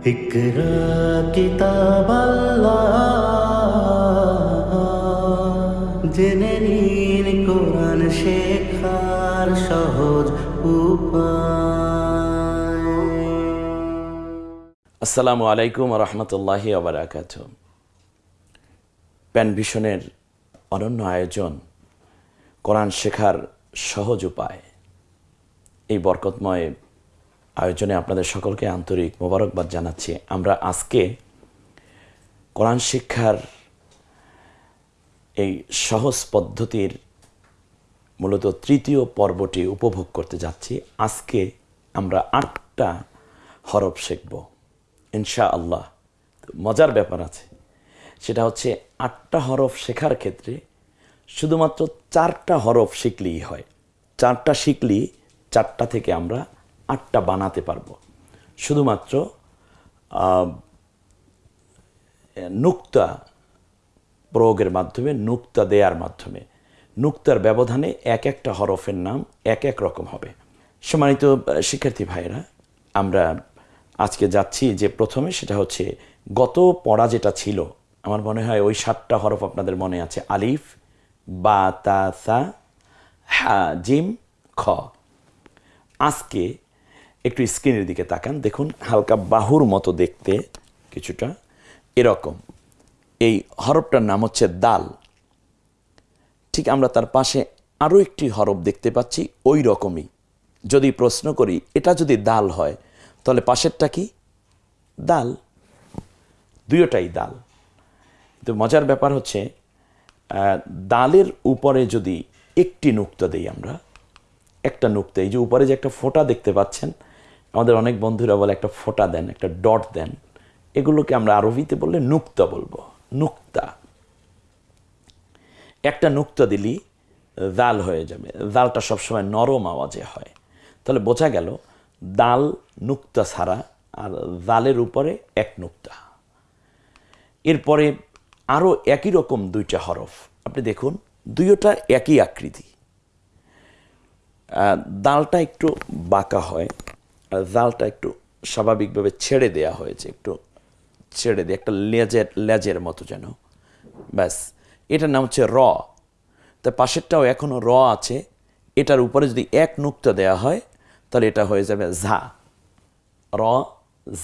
اقرا কিতাব জেনে নিন কোরআন শেখার সহজ উপায় আসসালামু আলাইকুম রহমতুল্লাহি আবরাকাত প্যান ভিশনের অনন্য আয়োজন কোরআন শেখার সহজ উপায় এই বরকতময় আয়োজনে আপনাদের সকলকে আন্তরিক মোবারকবাদ জানাচ্ছি। আমরা আজকে কোরআন শিক্ষার এই সহজ পদ্ধতির মূলত তৃতীয় পর্বটি উপভোগ করতে যাচ্ছি। আজকে আমরা আটটা হরফ শিখব ইনশা আল্লাহ মজার ব্যাপার আছে, সেটা হচ্ছে আটটা হরফ শেখার ক্ষেত্রে শুধুমাত্র চারটা হরফ শিখলেই হয়। চারটা শিখলেই চারটা থেকে আমরা আটটা বানাতে পারব। শুধুমাত্র নুক্তা প্রয়োগের মাধ্যমে, নুক্তা দেয়ার মাধ্যমে। নুক্তার ব্যবধানে এক একটা হরফের নাম এক এক রকম হবে। সম্মানিত শিক্ষার্থী ভাইরা আমরা আজকে যাচ্ছি যে প্রথমে, সেটা হচ্ছে গত পড়া যেটা ছিল, আমার মনে হয় ওই সাতটা হরফ আপনাদের মনে আছে, আলিফ, বা, তা, সা, হা, জিম, খ। আজকে একটু স্ক্রিনের দিকে তাকান। দেখুন, হালকা বাহুর মতো দেখতে কিছুটা এরকম। এই হরফটার নাম হচ্ছে দাল। ঠিক আমরা তার পাশে আরও একটি হরফ দেখতে পাচ্ছি, ওই রকমই। যদি প্রশ্ন করি, এটা যদি দাল হয়, তাহলে পাশেরটা কি? দাল। দুয়োটাই দাল। কিন্তু মজার ব্যাপার হচ্ছে ডালের উপরে যদি একটি নুক্তা দেই আমরা, একটা নুক্তা, এই যে উপরে যে একটা ফোঁটা দেখতে পাচ্ছেন আমাদের অনেক বন্ধুরা বলে একটা ফোঁটা দেন, একটা ডট দেন। এগুলোকে আমরা আরবিতে বললে নুক্তা বলব, নুক্তা। একটা নুক্তা দিলি, দাল হয়ে যাবে। দালটা সবসময় নরম আওয়াজে হয়। তাহলে বোঝা গেল, দাল নুক্তা ছাড়া আর দালের উপরে এক নুক্তা। এরপরে আরও একই রকম দুইটা হরফ। আপনি দেখুন, দুইটা একই আকৃতি। দালটা একটু বাঁকা হয়। জালটা একটু স্বাভাবিকভাবে ছেড়ে দেয়া হয়েছে, একটু ছেড়ে দিয়ে, একটা লেজের লেজের মতো যেন। ব্যাস, এটার নাম হচ্ছে র। তা পাশেরটাও এখনও র আছে। এটার উপরে যদি এক নুক্তা দেয়া হয়, তাহলে এটা হয়ে যাবে ঝা। র,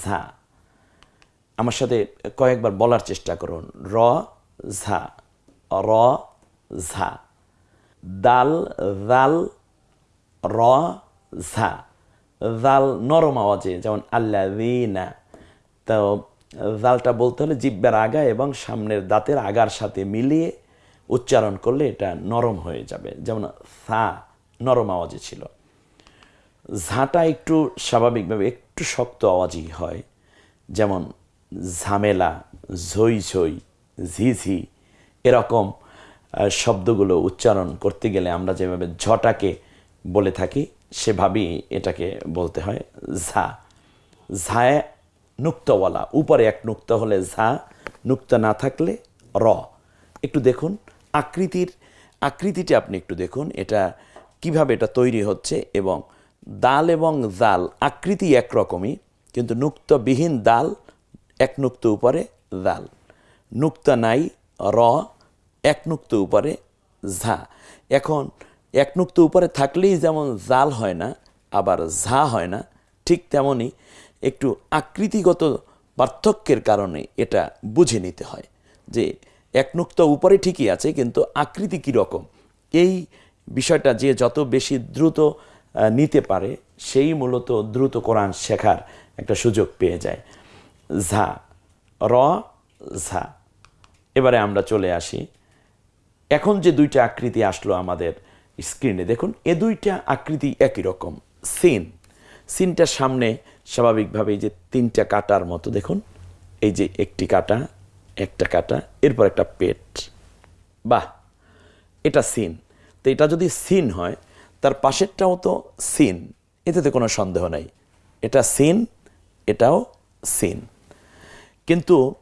ঝা। আমার সাথে কয়েকবার বলার চেষ্টা করুন। র, ঝা। র, ঝা। দাল দাল র, ঝা। জাল নরম আওয়াজে যেমন আল্লা না তো জালটা বলতে হলে জিব্বার আগা এবং সামনের দাঁতের আগার সাথে মিলিয়ে উচ্চারণ করলে এটা নরম হয়ে যাবে। যেমন সা নরম আওয়াজে ছিল। ঝাঁটা একটু স্বাভাবিকভাবে একটু শক্ত আওয়াজই হয়। যেমন ঝামেলা, ঝই ঝই, ঝিঝি এরকম শব্দগুলো উচ্চারণ করতে গেলে আমরা যেভাবে ঝটাকে বলে থাকি সেভাবেই এটাকে বলতে হয় ঝা। ঝায় নুক্তওয়ালা। উপরে এক নুক্ত হলে ঝা, নুক্তা না থাকলে র। একটু দেখুন, আকৃতির, আকৃতিটা আপনি একটু দেখুন, এটা কীভাবে এটা তৈরি হচ্ছে এবং দাল এবং জাল, আকৃতি একরকমই, কিন্তু নুক্তবিহীন দাল, এক নুক্ত উপরে জাল। নুক্তা নাই, র, এক নুক্ত উপরে ঝা। এখন এক নুক্ত উপরে থাকলেই যেমন জাল হয় না, আবার ঝা হয় না, ঠিক তেমনই একটু আকৃতিগত পার্থক্যের কারণে এটা বুঝে নিতে হয় যে এক নুক্ত উপরে ঠিকই আছে, কিন্তু আকৃতি কীরকম এই বিষয়টা যে যত বেশি দ্রুত নিতে পারে, সেই মূলত দ্রুত কোরআন শেখার একটা সুযোগ পেয়ে যায়। ঝা, র, ঝা। এবারে আমরা চলে আসি। এখন যে দুইটা আকৃতি আসলো আমাদের স্ক্রিনে দেখুন, এ দুইটা আকৃতি একই রকম, সিন। সিনটার সামনে স্বাভাবিকভাবে যে তিনটা কাটার মতো, দেখুন, এই যে একটি কাটা, একটা কাটা, এরপর একটা পেট। বাহ! এটা সিন। তো এটা যদি সিন হয়, তার পাশেরটাও তো সিন এতে কোনো সন্দেহ নাই। এটা সিন, এটাও সিন। কিন্তু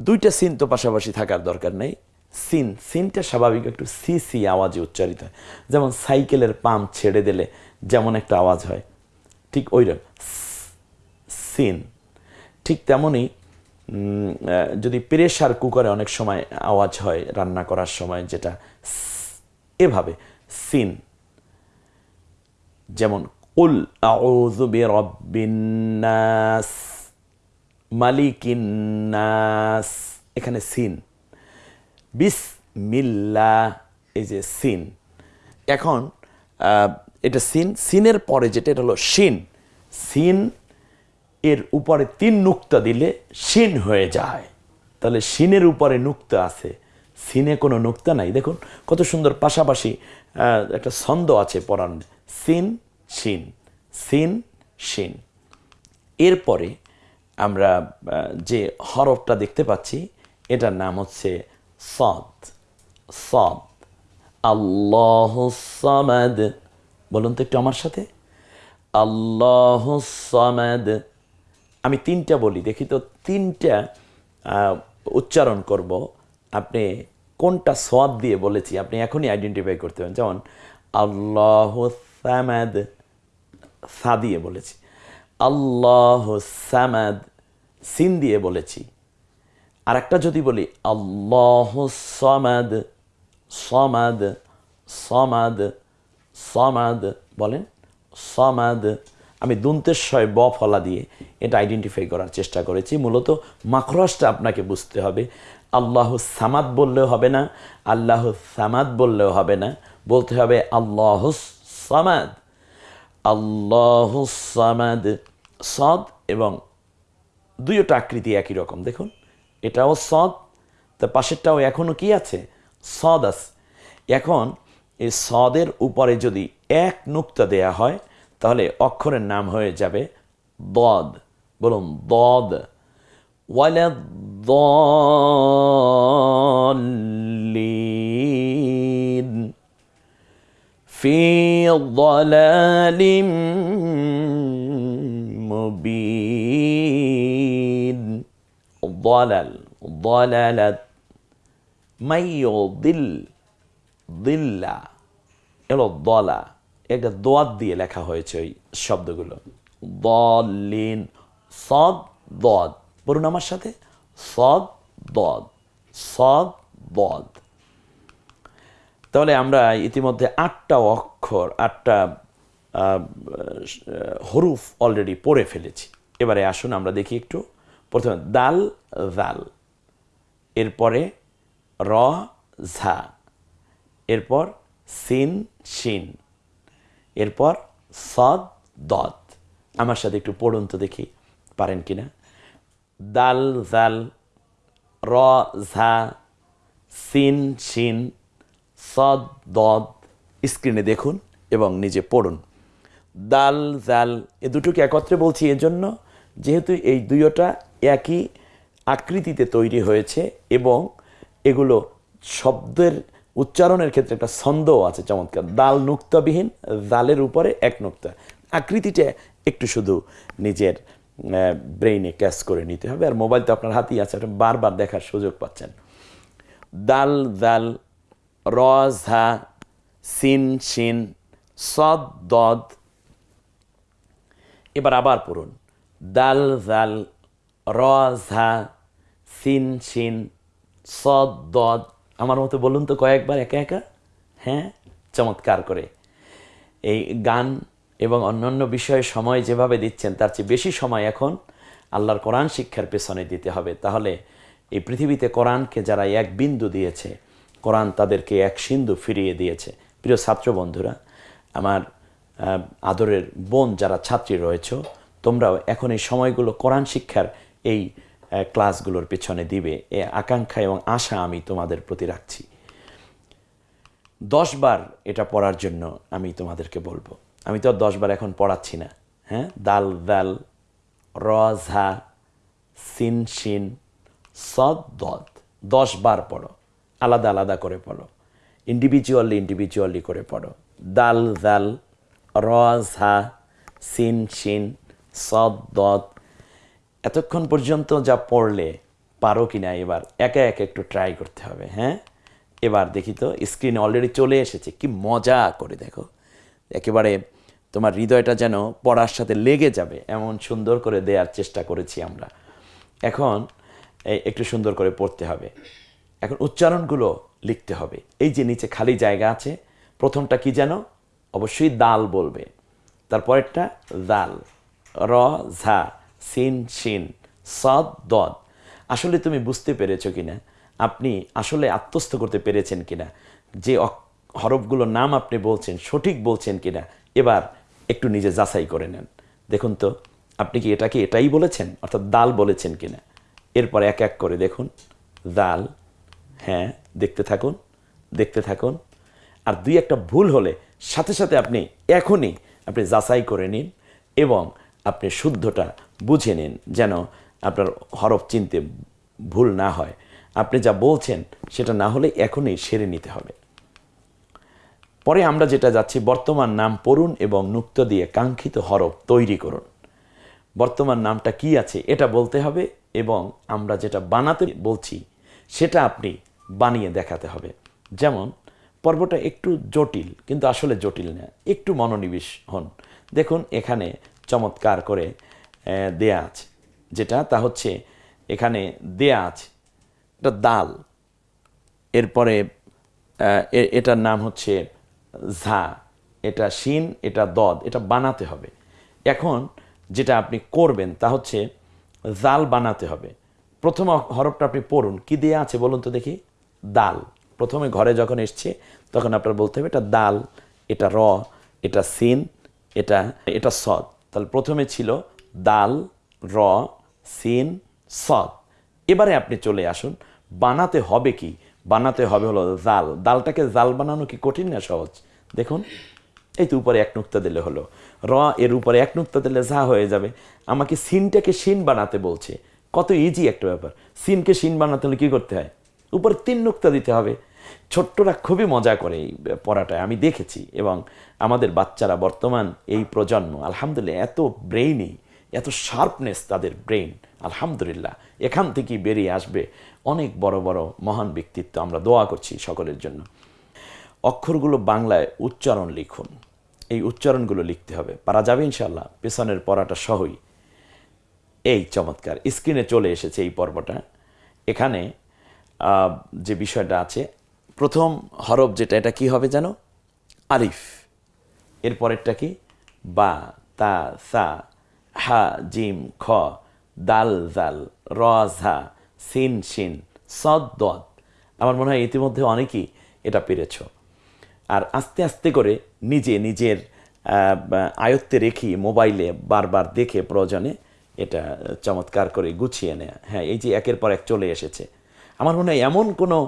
দুইটা সিন তো পাশাপাশি থাকার দরকার নেই। সিন, সিনটা স্বাভাবিক একটু সি সি আওয়াজে উচ্চারিত হয়। যেমন সাইকেলের পাম্প ছেড়ে দিলে যেমন একটা আওয়াজ হয়। ঠিক ওই রকম। সিন। ঠিক তেমনই যদি প্রেশার কুকারে অনেক সময় আওয়াজ হয় রান্না করার সময় যেটা এভাবে। সিন। যেমন, কুল আউযু বিরাব্বিন নাস মালিকিন নাস। এখানে সিন। বিসমিল্লাহ এই যে সিন। এখন এটা সিন, সিনের পরে যেটা, এটা হলো শিন। সিন, এর উপরে তিন নুক্তা দিলে শিন হয়ে যায়। তাহলে শিনের উপরে নুক্তা আছে। সিনে কোনো নুক্তা নাই। দেখুন, কত সুন্দর পাশাপাশি একটা ছন্দ আছে পড়ান সিন, শিন। সিন, শিন। এরপরে আমরা যে হরফটা দেখতে পাচ্ছি, এটার নাম হচ্ছে সদ সদ। আল্লাহ সামাদ। বলুন তো একটু আমার সাথে। আল্লাহ সামাদ। আমি তিনটা বলি, দেখি তো তিনটা উচ্চারণ করব। আপনি কোনটা সোয়াদ দিয়ে বলেছি, আপনি এখনই আইডেন্টিফাই করতে পারেন। যেমন, আল্লাহ সামাদ, সা দিয়ে বলেছি। আল্লাহ সামাদ, সিন দিয়ে বলেছি। আর একটা যদি বলি, আল্লাহ সমাদ সমাদ সমাদ সমাদ বলেন, সমাদ আমি দুন্তেশ্বয় ব ফলা দিয়ে এটা আইডেন্টিফাই করার চেষ্টা করেছি। মূলত মাখরসটা আপনাকে বুঝতে হবে। আল্লাহ সামাদ বললেও হবে না, আল্লাহ সামাদ বললেও হবে না। বলতে হবে, আল্লাহ সামাদ আল্লাহ সামাদ সদ এবং দুইটা আকৃতি একই রকম। দেখুন এটাও সদ তার পাশেরটাও এখনও কি আছে? সদ আছে। এখন এই সদের উপরে যদি এক নুক্তা দেয়া হয়, তাহলে অক্ষরের নাম হয়ে যাবে দদ। বলুন, দদ। ওয়াল দলিন মুবিন। ضلل ضللت من يضل ضل এলো দলা একটা দোয়াত দিয়ে লেখা হয়েছে ওই শব্দগুলো দলিন সদ দদ বলুন আমার সাথে সদ দদ সদ দদ তাহলে আমরা ইতিমধ্যে আটটা অক্ষর আটটা আহ, হরুফ অলরেডি পড়ে ফেলেছি এবারে আসুন আমরা দেখি একটু প্রথমে দাল, জাল। এরপরে র, ঝা। এরপর সিন, শিন। এরপর সদ, দদ। আমার সাথে একটু পড়ুন তো দেখি, পারেন কিনা? দাল, জাল, র, ঝা, সিন, শিন, সদ, দদ। স্ক্রিনে দেখুন এবং নিজে পড়ুন। দাল, জাল, এ দুটোকে একত্রে বলছি এজন্য, যেহেতু এই দুইটা একই আকৃতিতে তৈরি হয়েছে এবং এগুলো শব্দের উচ্চারণের ক্ষেত্রে একটা ছন্দও আছে চমৎকার। দাল নুক্তাবিহীন, জালের উপরে এক নুক্তা। আকৃতিটা একটু শুধু নিজের ব্রেইনে ক্যাচ করে নিতে হবে। আর মোবাইল তো আপনার হাতেই আছে, আপনি বারবার দেখার সুযোগ পাচ্ছেন। দাল দাল র, ঝা, সিন, শিন, সদ, দদ। এবার আবার পড়ুন। দাল, জাল র ঝা সিন, শিন, সদ, দদ। আমার মতো বলুন তো কয়েকবার একা একা? হ্যাঁ? চমৎকার করে। এই গান এবং অন্যান্য বিষয়ে সময় যেভাবে দিচ্ছেন, তার চেয়ে বেশি সময় এখন আল্লাহর কোরআন শিক্ষার পেছনে দিতে হবে। তাহলে এই পৃথিবীতে কোরআনকে যারা এক বিন্দু দিয়েছে, কোরআন তাদেরকে এক সিন্ধু ফিরিয়ে দিয়েছে। প্রিয় ছাত্র বন্ধুরা, আমার আদরের বোন যারা ছাত্রী রয়েছ, তোমরাও এখন এই সময়গুলো কোরআন শিক্ষার এই ক্লাসগুলোর পেছনে দিবে। এ আকাঙ্ক্ষা এবং আশা আমি তোমাদের প্রতি রাখছি। দশ বার এটা পড়ার জন্য আমি তোমাদেরকে বলব। আমি তো আর দশ বার এখন পড়াচ্ছি না হ্যাঁ? দাল দাল, র সিন, শিন, সদ, দদ। দশ বার পড়ো। আলাদা আলাদা করে পড়ো। ইন্ডিভিজুয়ালি ইন্ডিভিজুয়ালি করে পড়ো। দাল দাল, র সিন, শিন, সদ, দদ এতক্ষণ পর্যন্ত যা পড়লে পারো কি না, এবার একা একা একটু ট্রাই করতে হবে হ্যাঁ? এবার দেখি তো স্ক্রিনে অলরেডি চলে এসেছে, কি মজা করে দেখো। একেবারে তোমার হৃদয়টা যেন পড়ার সাথে লেগে যাবে, এমন সুন্দর করে দেওয়ার চেষ্টা করেছি আমরা। এখন একটু সুন্দর করে পড়তে হবে। এখন উচ্চারণগুলো লিখতে হবে। এই যে নিচে খালি জায়গা আছে, প্রথমটা কি যেন? অবশ্যই দাল বলবে। তারপরেরটা দাল। র, ঝা। সিন শিন সদ দদ আসলে তুমি বুঝতে পেরেছ কিনা? আপনি আসলে আত্মস্থ করতে পেরেছেন কিনা? যে হরফগুলোর নাম আপনি বলছেন, সঠিক বলছেন কিনা? এবার একটু নিজে যাচাই করে নেন। দেখুন তো, আপনি কি এটাকে এটাই বলেছেন? অর্থাৎ দাল বলেছেন কিনা? এরপর এক এক করে দেখুন। দাল হ্যাঁ দেখতে থাকুন দেখতে থাকুন। আর দুই একটা ভুল হলে সাথে সাথে আপনি এখনই আপনি যাচাই করে নিন এবং আপনি শুদ্ধটা বুঝে নিন যেন আপনার হরফ চিনতে ভুল না হয়। আপনি যা বলছেন সেটা না হলে এখনই সেরে নিতে হবে। পরে আমরা যেটা যাচ্ছি, বর্তমান নাম পড়ুন এবং নুক্ত দিয়ে কাঙ্ক্ষিত হরফ তৈরি করুন। বর্তমান নামটা কি আছে এটা বলতে হবে এবং আমরা যেটা বানাতে বলছি সেটা আপনি বানিয়ে দেখাতে হবে। যেমন, পর্বটা একটু জটিল, কিন্তু আসলে জটিল না, একটু মনোনিবেশ হন। দেখুন, এখানে চমৎকার করে দেয়া আছে যেটা, তা হচ্ছে এখানে দেয়া আছে এটা দাল। এরপরে এটার নাম হচ্ছে ঝা। এটা শিন, এটা দদ, এটা বানাতে হবে। এখন যেটা আপনি করবেন, তা হচ্ছে জাল বানাতে হবে। প্রথম হরফটা আপনি পড়ুন। কি দেয়া আছে বলুন তো দেখি? দাল। প্রথমে ঘরে যখন এসছে, তখন আপনার বলতে হবে, এটা দাল, এটা র, এটা সিন এটা এটা সদ। তাহলে প্রথমে ছিল দাল, র, সিন, সদ। এবারে আপনি চলে আসুন। বানাতে হবে কি? বানাতে হবে হলো জাল। দালটাকে জাল বানানো কি কঠিন না সহজ? দেখুন, এই তো উপরে এক নুক্তা দিলে হলো। র, এর উপরে এক নুক্তা দিলে যা হয়ে যাবে। আমাকে সিনটাকে সিন বানাতে বলছে। কত ইজি একটা ব্যাপার। সিনকে সিন বানাতে হলে কী করতে হয়? উপরে তিন নুক্তা দিতে হবে। ছোট্টরা খুবই মজা করে এই পড়াটায়। আমি দেখেছি এবং আমাদের বাচ্চারা বর্তমান এই প্রজন্ম, আলহামদুলিল্লাহ, এত ব্রেইনি এত শার্পনেস তাদের ব্রেইন আলহামদুলিল্লাহ। এখান থেকেই বেরিয়ে আসবে অনেক বড় বড় মহান ব্যক্তিত্ব। আমরা দোয়া করছি সকলের জন্য। অক্ষরগুলো বাংলায় উচ্চারণ লিখুন। এই উচ্চারণগুলো লিখতে হবে। পারা যাবে ইনশাল্লাহ পেছনের পড়াটা সহই। এই চমৎকার। স্ক্রিনে চলে এসেছে এই পর্বটা। এখানে যে বিষয়টা আছে, প্রথম হরফ যেটা, এটা কি হবে যেন? আলিফ। এরপরেরটা কি? বা, তা, সা হা, জিম, খ, দাল, জাল, র, ঝা, সিন, শিন, সদ, দদ। আমার মনে হয় ইতিমধ্যে অনেকেই এটা পেরেছ। আর আস্তে আস্তে করে নিজে নিজের আয়ত্তে রেখে মোবাইলে বারবার দেখে প্রয়োজনে এটা চমৎকার করে গুছিয়ে নেয়া। হ্যাঁ এই যে একের পর এক চলে এসেছে। আমার মনে হয় এমন কোনো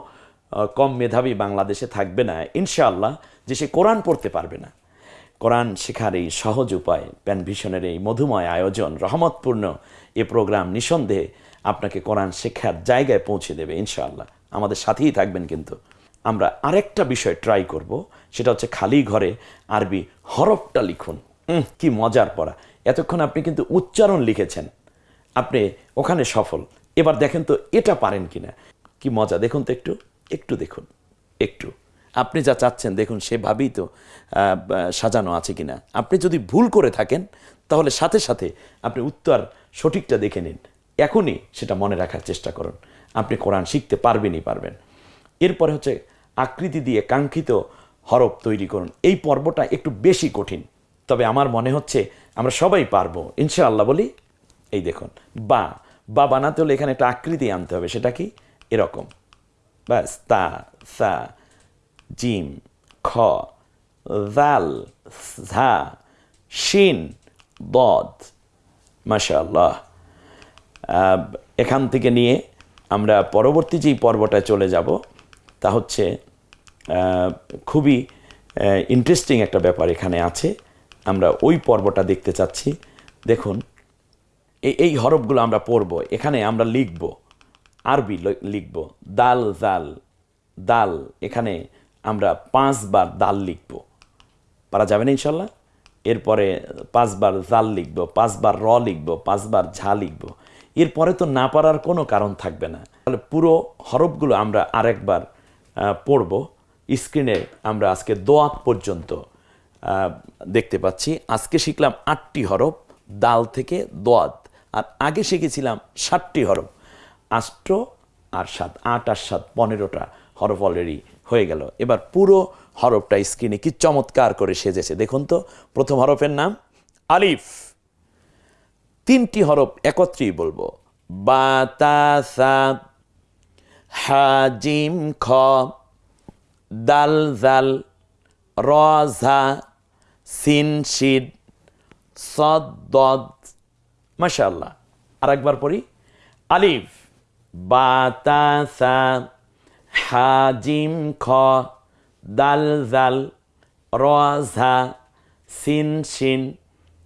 কম মেধাবী বাংলাদেশে থাকবে না, ইনশাআল্লাহ, যে সে কোরআন পড়তে পারবে না। কোরআন শেখার এই সহজ উপায়। প্যান ভিশনের এই মধুময় আয়োজন রহমতপূর্ণ। এ প্রোগ্রাম নিঃসন্দেহে আপনাকে কোরআন শেখার জায়গায় পৌঁছে দেবে, ইনশাআল্লাহ। আমাদের সাথেই থাকবেন কিন্তু। আমরা আরেকটা বিষয় ট্রাই করব, সেটা হচ্ছে খালি ঘরে আরবি হরফটা লিখুন। কি মজার পড়া। এতক্ষণ আপনি কিন্তু উচ্চারণ লিখেছেন। আপনি ওখানে সফল। এবার দেখেন তো এটা পারেন কিনা। কি মজা, দেখুন তো একটু। একটু দেখুন। একটু। আপনি যা চাচ্ছেন, দেখুন সেভাবেই তো সাজানো আছে কিনা। আপনি যদি ভুল করে থাকেন, তাহলে সাথে সাথে আপনি উত্তর সঠিকটা দেখে নিন। এখনই সেটা মনে রাখার চেষ্টা করুন। আপনি কোরআন শিখতে পারবেনই পারবেন। এরপরে হচ্ছে আকৃতি দিয়ে কাঙ্ক্ষিত হরফ তৈরি করুন। এই পর্বটা একটু বেশি কঠিন, তবে আমার মনে হচ্ছে আমরা সবাই পারব। ইনশাআল্লাহ বলি, এই দেখুন, বা বা বানাতে হলে এখানে একটা আকৃতি আনতে হবে, সেটা কি? এরকম। ব্যাস, তা, সা জিম খ জাল ঝা শিন বদ মাশাআল্লাহ। আহ, এখান থেকে নিয়ে আমরা পরবর্তী যেই পর্বটা চলে যাব তা হচ্ছে খুবই ইন্টারেস্টিং একটা ব্যাপার এখানে আছে। আমরা ওই পর্বটা দেখতে চাচ্ছি। দেখুন এই এই হরফগুলো আমরা পড়ব। এখানে আমরা লিখব আরবি লিখব দাল জাল দাল। এখানে আমরা পাঁচবার দাল লিখব। পারা যাবে না ইনশাল্লাহ? এরপরে পাঁচবার জাল লিখব, পাঁচবার র লিখব, পাঁচবার ঝা লিখব। এরপরে তো না পারার কোনো কারণ থাকবে না। তাহলে পুরো হরফগুলো আমরা আরেকবার পড়ব। স্ক্রিনে আমরা আজকে দোয়াত পর্যন্ত দেখতে পাচ্ছি। আজকে শিখলাম আটটি হরফ, দাল থেকে দোয়াত। আর আগে শিখেছিলাম ষাটটি হরফ। আষ্ট আর সাত, আট আর সাত, পনেরোটা হরফ অলরেডি হয়ে গেল। এবার পুরো হরফটা স্ক্রিনে কি চমৎকার করে সেজেছে। দেখুন তো, প্রথম হরফের নাম আলিফ। তিনটি হরফ একত্রেই বলব। বাতাসা হাজিম খ, দাল, জাল রজা সিন, শিদ, সদ মাশাল্লাহ আর একবার পড়ি। আলিফ। বাতাসা হাজিম খ, দাল জাল রজা সিন, শিন,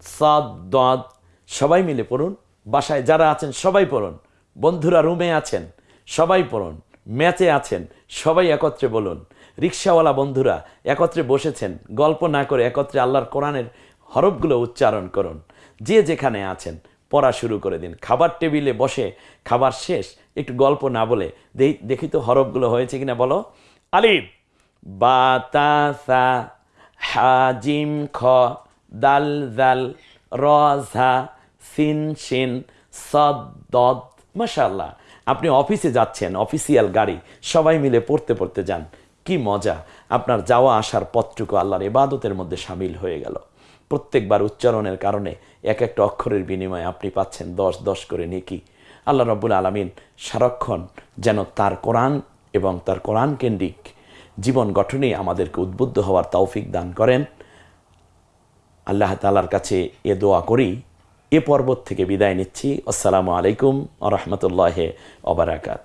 সদ সবাই মিলে পড়ুন। বাসায় যারা আছেন সবাই পড়ুন। বন্ধুরা রুমে আছেন সবাই পড়ুন। ম্যাচে আছেন সবাই একত্রে বলুন। রিক্সাওয়ালা বন্ধুরা একত্রে বসেছেন। গল্প না করে একত্রে আল্লাহর কোরআনের হরফগুলো উচ্চারণ করুন। যে যেখানে আছেন পড়া শুরু করে দিন। খাবার টেবিলে বসে খাবার শেষ, একটু গল্প না বলে। দেখি তো হরফগুলো হয়েছে কিনা বলো। আলিফ, বাতাসা, হাজিম, খ, দাল দাল রজা সিন সিন সদ মাশাল্লাহ আপনি অফিসে যাচ্ছেন, অফিসিয়াল গাড়ি, সবাই মিলে পড়তে পড়তে যান। কি মজা, আপনার যাওয়া আসার পথটুকু আল্লাহর ইবাদতের মধ্যে সামিল হয়ে গেল। প্রত্যেকবার উচ্চারণের কারণে এক একটা অক্ষরের বিনিময়ে আপনি পাচ্ছেন দশ দশ করে নেকি। আল্লাহ রব্বুল আলমিন সারাক্ষণ যেন তার কোরআন এবং তার কোরআন কেন্দ্রিক জীবন গঠনে আমাদেরকে উদ্বুদ্ধ হওয়ার তৌফিক দান করেন। আল্লাহ তালার কাছে এ দোয়া করি। এ পর্বত থেকে বিদায় নিচ্ছি। আসসালামু আলাইকুম আ রহমতুল্লাহ অবরাকাত